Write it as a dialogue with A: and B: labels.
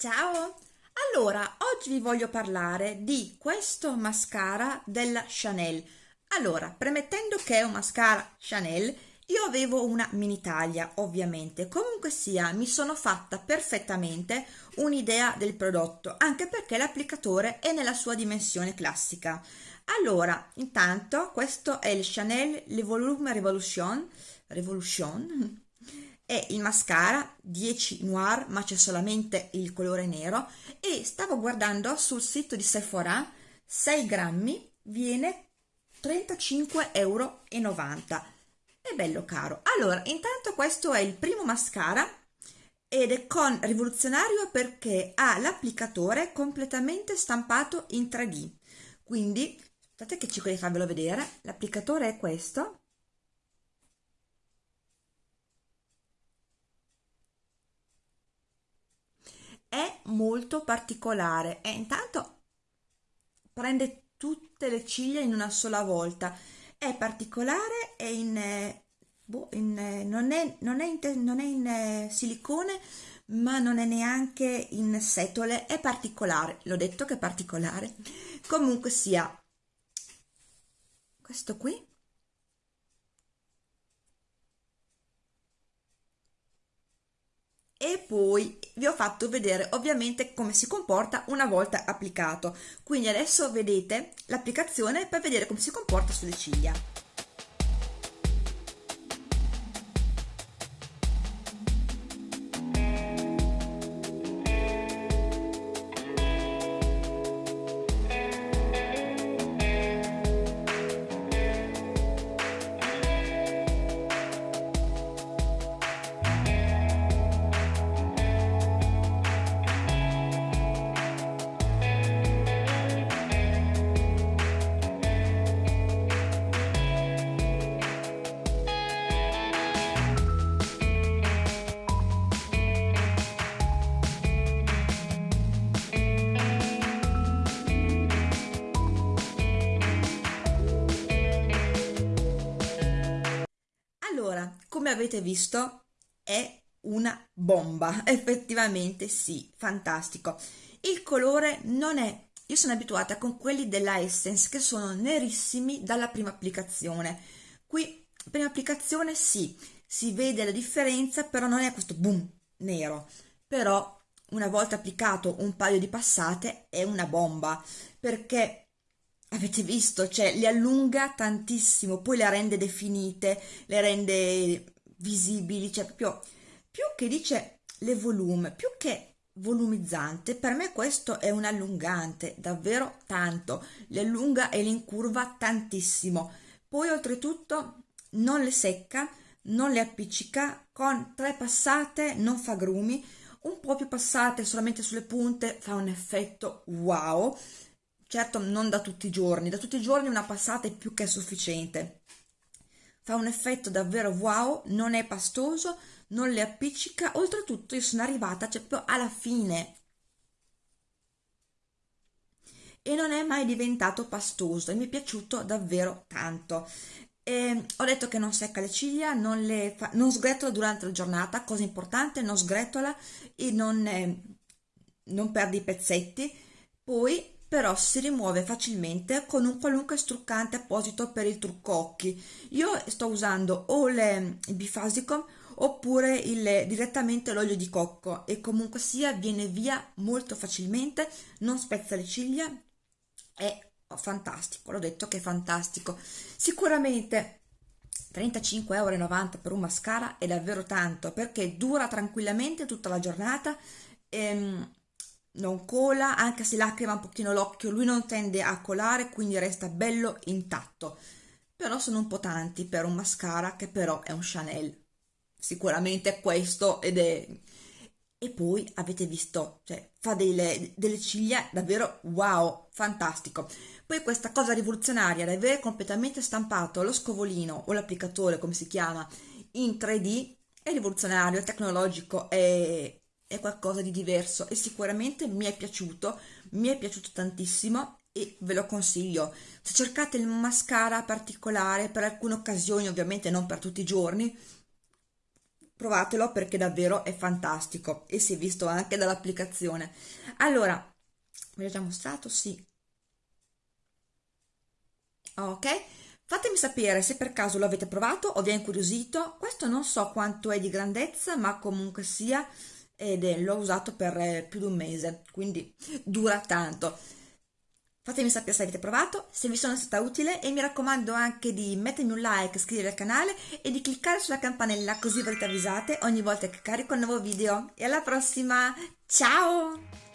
A: Ciao! Allora, oggi vi voglio parlare di questo mascara della Chanel. Allora, premettendo che è un mascara Chanel, io avevo una mini taglia, ovviamente. Comunque sia, mi sono fatta perfettamente un'idea del prodotto, anche perché l'applicatore è nella sua dimensione classica. Allora, intanto, questo è il Chanel Le Volume Revolution, Revolution è il mascara 10 Noir ma c'è solamente il colore nero. E stavo guardando sul sito di Sephora 6 grammi viene 35,90 euro è bello caro. Allora intanto questo è il primo mascara ed è con rivoluzionario perché ha l'applicatore completamente stampato in 3D quindi aspettate che cerco di farvelo vedere. L'applicatore è questo è molto particolare. E intanto prende tutte le ciglia in una sola volta. È particolare e in, eh, boh, in eh, non, è, non, è in, non è in eh, silicone ma non è neanche in setole. È particolare. L'ho detto che è particolare. Comunque sia questo qui. E poi vi ho fatto vedere ovviamente come si comporta una volta applicato. Quindi adesso vedete l'applicazione per vedere come si comporta sulle ciglia come avete visto, è una bomba, effettivamente sì, fantastico. Il colore non è, io sono abituata con quelli della Essence che sono nerissimi dalla prima applicazione. Qui, prima applicazione sì, si vede la differenza, però non è questo boom nero. Però una volta applicato un paio di passate è una bomba, perché avete visto, cioè le allunga tantissimo, poi le rende definite, le rende visibili, cioè proprio più che dice le volume, più che volumizzante, per me questo è un allungante, davvero tanto, le allunga e le incurva tantissimo. Poi oltretutto non le secca, non le appiccica, con tre passate non fa grumi, un po' più passate solamente sulle punte fa un effetto wow certo non da tutti i giorni, da tutti i giorni una passata è più che sufficiente. Fa un effetto davvero wow, non è pastoso, non le appiccica, oltretutto io sono arrivata cioè, proprio alla fine e non è mai diventato pastoso e mi è piaciuto davvero tanto. E ho detto che non secca le ciglia, non, le fa, non sgretola durante la giornata, cosa importante, non sgretola e non, eh, non perde i pezzetti. Poi però si rimuove facilmente con un qualunque struccante apposito per il trucco occhi. Io sto usando o il bifasicum oppure il, direttamente l'olio di cocco e comunque sia viene via molto facilmente, non spezza le ciglia, è fantastico, l'ho detto che è fantastico. Sicuramente 35,90 euro per un mascara è davvero tanto perché dura tranquillamente tutta la giornata. Ehm, non cola, anche se lacrima un pochino l'occhio, lui non tende a colare, quindi resta bello intatto. Però sono un po' tanti per un mascara che però è un Chanel. Sicuramente è questo ed è... E poi avete visto, cioè fa delle, delle ciglia davvero wow, fantastico. Poi questa cosa rivoluzionaria di avere completamente stampato lo scovolino o l'applicatore, come si chiama, in 3D è rivoluzionario, è tecnologico, è è qualcosa di diverso e sicuramente mi è piaciuto, mi è piaciuto tantissimo e ve lo consiglio. Se cercate il mascara particolare per alcune occasioni, ovviamente non per tutti i giorni, provatelo perché davvero è fantastico e si è visto anche dall'applicazione. Allora, ve l'ho già mostrato? Sì. Ok, fatemi sapere se per caso lo avete provato o vi è incuriosito. Questo non so quanto è di grandezza, ma comunque sia, ed è, l'ho usato per eh, più di un mese, quindi dura tanto. Fatemi sapere se avete provato, se vi sono stata utile e mi raccomando anche di mettermi un like, iscrivervi al canale e di cliccare sulla campanella così verrete avvisate ogni volta che carico un nuovo video. E alla prossima, ciao!